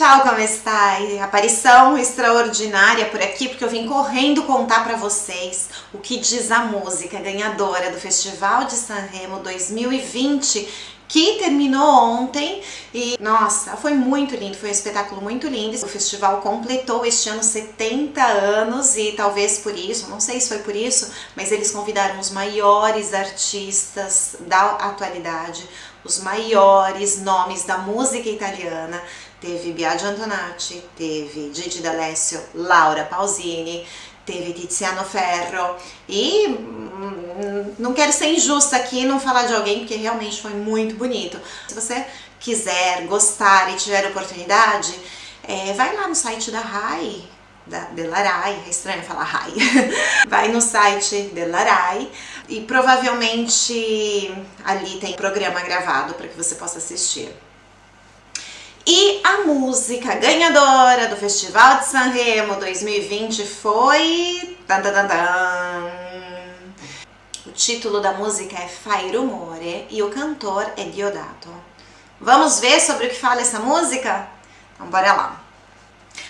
Ciao, come stai? Aparição extraordinária por aqui porque eu vim correndo contar para vocês o que diz a música ganhadora do Festival de Sanremo 2020 que terminou ontem e nossa, foi muito lindo, foi um espetáculo muito lindo. O festival completou este ano 70 anos e talvez por isso, não sei se foi por isso, mas eles convidaram os maiores artistas da atualidade, os maiores nomes da música italiana. Teve Biagio Antonacci, teve Gigi D'Alessio, Laura Pausini, teve Tiziano Ferro e hum, não quero ser injusta aqui e não falar de alguém porque realmente foi muito bonito. Se você quiser, gostar e tiver oportunidade, é, vai lá no site da RAI, da, della RAI, é estranho falar RAI, vai no site della RAI e provavelmente ali tem programa gravado para que você possa assistir. A música ganhadora do Festival de Sanremo 2020 foi... Dan, dan, dan, o título da música é Fai Rumore e o cantor é Diodato. Vamos ver sobre o que fala essa música? Então bora lá.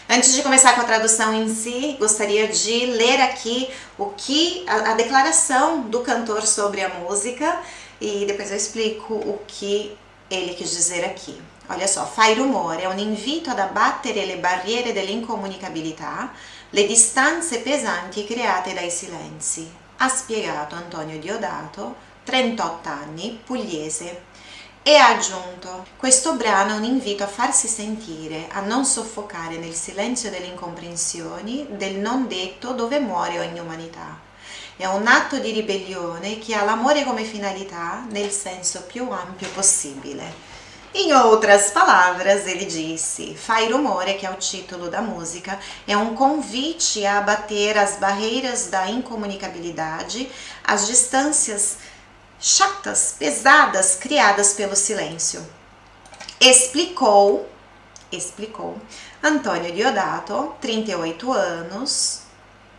Antes de começar com a tradução em si, gostaria de ler aqui o que a, a declaração do cantor sobre a música e depois eu explico o que ele quis dizer aqui. Olha só, fai rumore è un invito ad abbattere le barriere dell'incomunicabilità, le distanze pesanti create dai silenzi, ha spiegato Antonio Diodato, 38 anni, pugliese. E ha aggiunto, questo brano è un invito a farsi sentire, a non soffocare nel silenzio delle incomprensioni, del non detto dove muore ogni umanità. È un atto di ribellione che ha l'amore come finalità nel senso più ampio possibile. Em outras palavras, ele disse: Fai Rumore, que é o título da música, é um convite a abater as barreiras da incomunicabilidade, as distâncias chatas, pesadas criadas pelo silêncio. Explicou, explicou Antônio Diodato, 38 anos,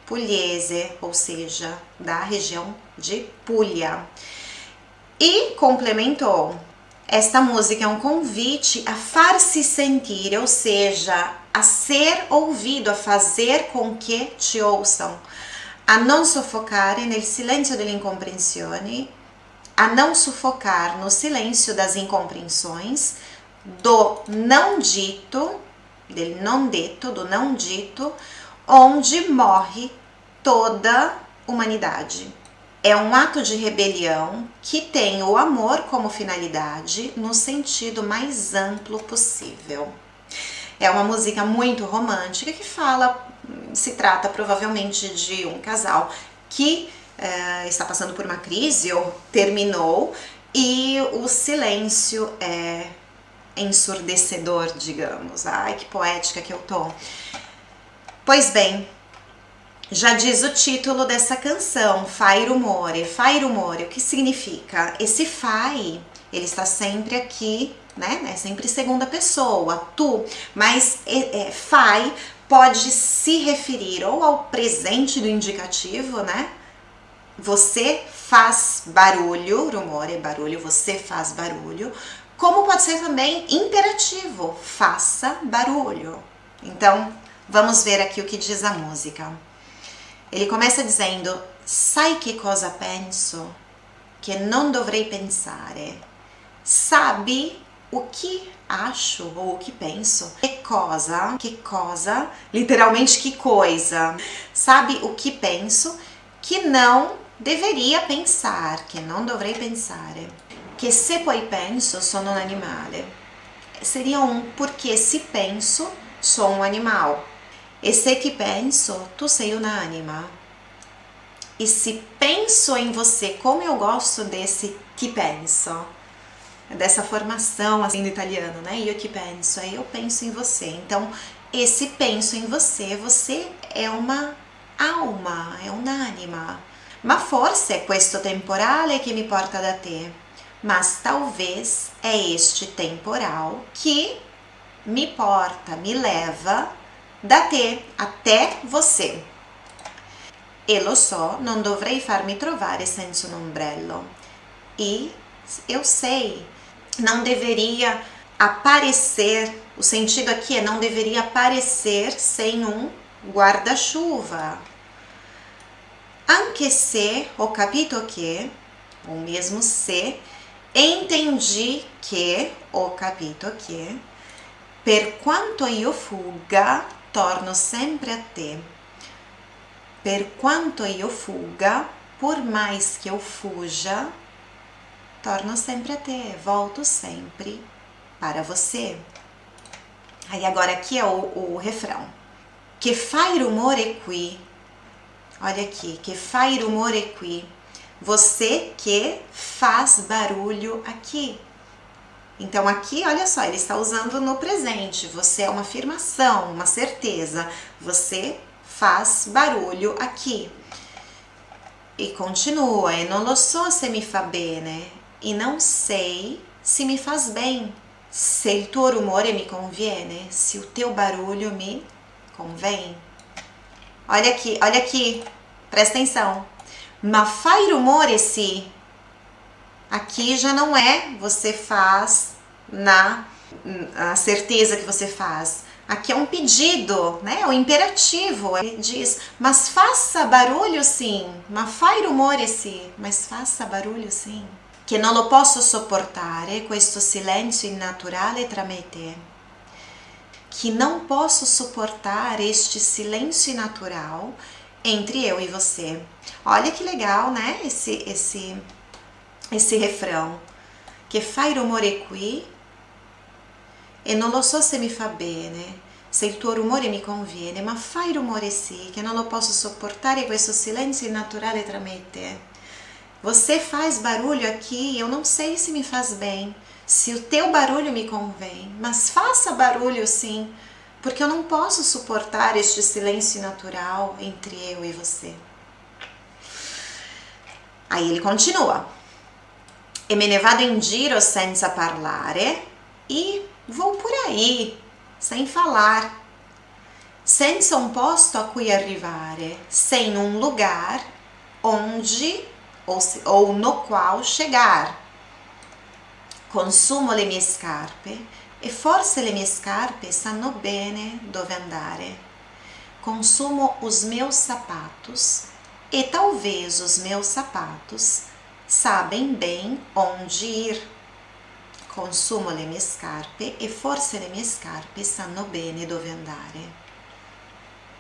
pugliese, ou seja, da região de Puglia. E complementou esta música é um convite a far-se sentir, ou seja, a ser ouvido, a fazer com que te ouçam, a não suffocare nel silêncio delle incompreensões, a não sufocar no silêncio das incompreensões, do não dito, del não dito, do não dito, onde morre toda humanidade é um ato de rebelião que tem o amor como finalidade no sentido mais amplo possível. É uma música muito romântica que fala, se trata provavelmente de um casal que é, está passando por uma crise ou terminou e o silêncio é ensurdecedor, digamos. Ai, que poética que eu tô. Pois bem, já diz o título dessa canção, Fai Rumore. Fai Rumore, o que significa? Esse fai, ele está sempre aqui, né? É sempre segunda pessoa, tu. Mas é, é, fai pode se referir ou ao presente do indicativo, né? Você faz barulho, rumore é barulho, você faz barulho. Como pode ser também imperativo, faça barulho. Então, vamos ver aqui o que diz a música. Ele começa dizendo: Sai che cosa penso? Che non dovrei pensare. Sabe o que acho ou o que penso? Que cosa? Que cosa? Literalmente, que coisa? Sabe o que penso que não deveria pensar, che non dovrei pensare. Che se poi penso sono un animale. Seria um porque se penso sou um animal. E se ti penso, tu sei un'anima. E se penso em você, como eu gosto desse ti penso, dessa formação assim do italiano, né? Io ti penso, aí eu penso em você. Então, esse penso em você, você é uma alma, é un'anima. Ma forse è questo temporale che mi porta da te. Mas talvez é este temporal que me porta, me leva da te até você. E lo so, non dovrei farmi trovare senza un ombrello. E eu sei, não deveria aparecer O sentido aqui é não deveria aparecer sem um guarda-chuva. Anche se ho capito che, ou mesmo se, entendi que, ho capito che, per quanto io fugga, torno sempre a te. Per quanto io fugga, por mais que eu fuja, torno sempre a te, volto sempre para você. Aí agora aqui é o, o refrão. Que fai rumore qui. Olha aqui, que fai rumore qui. Você que faz barulho aqui. Então aqui, olha só, ele está usando no presente. Você é uma afirmação, uma certeza. Você faz barulho aqui. E continua, e lo so se mi fa bene, e não sei se me faz bem, se il tuo rumore mi conviene, se o teu barulho me convém. Olha aqui, olha aqui, presta atenção. Ma fai rumore se. Aqui já não é você faz na a certeza que você faz. Aqui é um pedido, né? O imperativo. Ele diz, mas faça barulho sim. Ma fai rumore sim. Mas faça barulho sim. Que non lo posso sopportare questo silenzio innaturale tra me e te. Que não posso suportar este silêncio natural entre eu e você. Olha que legal, né? Esse, esse, esse refrão. Que fai rumore qui e non lo so se mi fa bene, se il tuo rumore mi conviene, ma fai rumore sì, che non lo posso sopportare questo silenzio innaturale tra me e te. Você faz barulho aqui, eu não sei se me faz bem, se o teu barulho me convém, mas faça barulho sim, porque eu não posso suportar este silêncio natural entre eu e você. Aí ele continua. E me ne vado in giro senza parlare e vou por aí, sem falar, senza un posto a cui arrivare, sem um lugar onde ou, ou no qual chegar. Consumo le mie scarpe e forse le mie scarpe sanno bene dove andare. Consumo os meus sapatos e talvez os meus sapatos sabem bem onde ir. Consumo le mie scarpe e forse le mie scarpe sanno bene dove andare.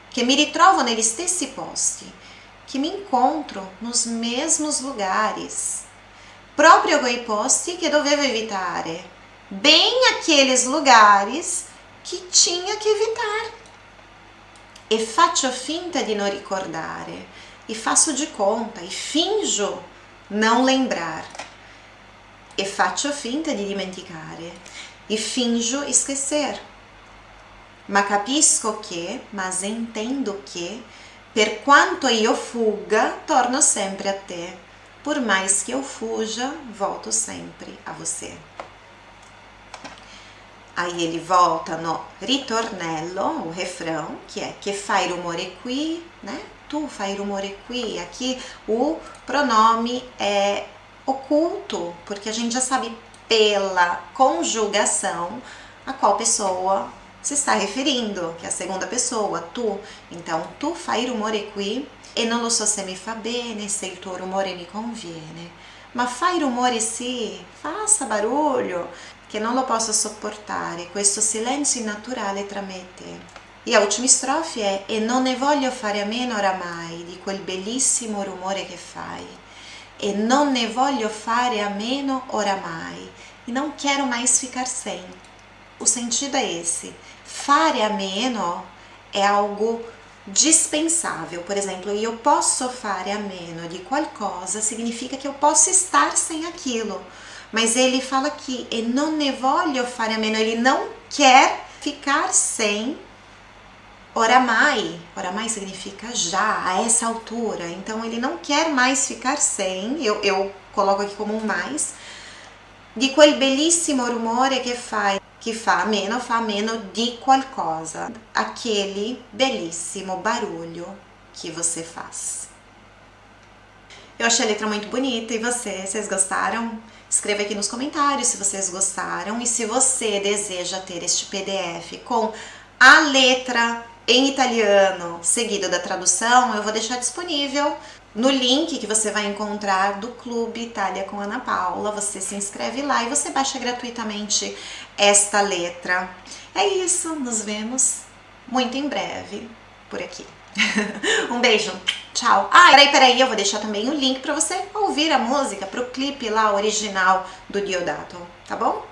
Che mi ritrovo negli stessi posti, che mi incontro nos mesmos lugares, proprio quei posti che dovevo evitare, bem aqueles lugares que tinha que evitar. E faccio finta di non ricordare, e faço de conta, e finjo não lembrar e faccio finta di dimenticare e finjo esquecer. Ma capisco che, mas entendo che, per quanto io fugga, torno sempre a te. Por mais que eu fuja, volto sempre a você. Aí ele volta no ritornello, o refrão, que é que fai rumore qui, né? Tu fai rumore qui. Aqui o pronome é oculto, porque a gente já sabe pela conjugação a qual pessoa se está referindo, que é a segunda pessoa, tu. Então, tu fai rumore qui e non lo so se mi fa bene, se il tuo rumore mi conviene. Ma fai rumore sì, faça barulho, che non lo posso sopportare, questo silenzio innaturale tra me e te. E a ultima strofe è E non ne voglio fare a meno oramai di quel bellissimo rumore che fai e non ne voglio fare a meno oramai, e não quero mais ficar sem. O sentido é esse. Fare a meno é algo dispensável. Por exemplo, eu posso fare a meno de qualcosa significa que eu posso estar sem aquilo. Mas ele fala aqui, e non ne voglio fare a meno, ele não quer ficar sem Oramai, oramai significa já, a essa altura. Então ele não quer mais ficar sem, eu, eu coloco aqui como um mais, di quel bellissimo rumore che fai, que fa meno, fa meno di qualcosa. Aquele belíssimo barulho que você faz. Eu achei a letra muito bonita e você, vocês gostaram? Escreva aqui nos comentários se vocês gostaram e se você deseja ter este PDF com a letra em italiano seguido da tradução, eu vou deixar disponível no link que você vai encontrar do Clube Itália com Ana Paula. Você se inscreve lá e você baixa gratuitamente esta letra. É isso, nos vemos muito em breve por aqui. um beijo, tchau. Ah, peraí, peraí, eu vou deixar também o link para você ouvir a música, pro clipe lá original do Diodato, tá bom?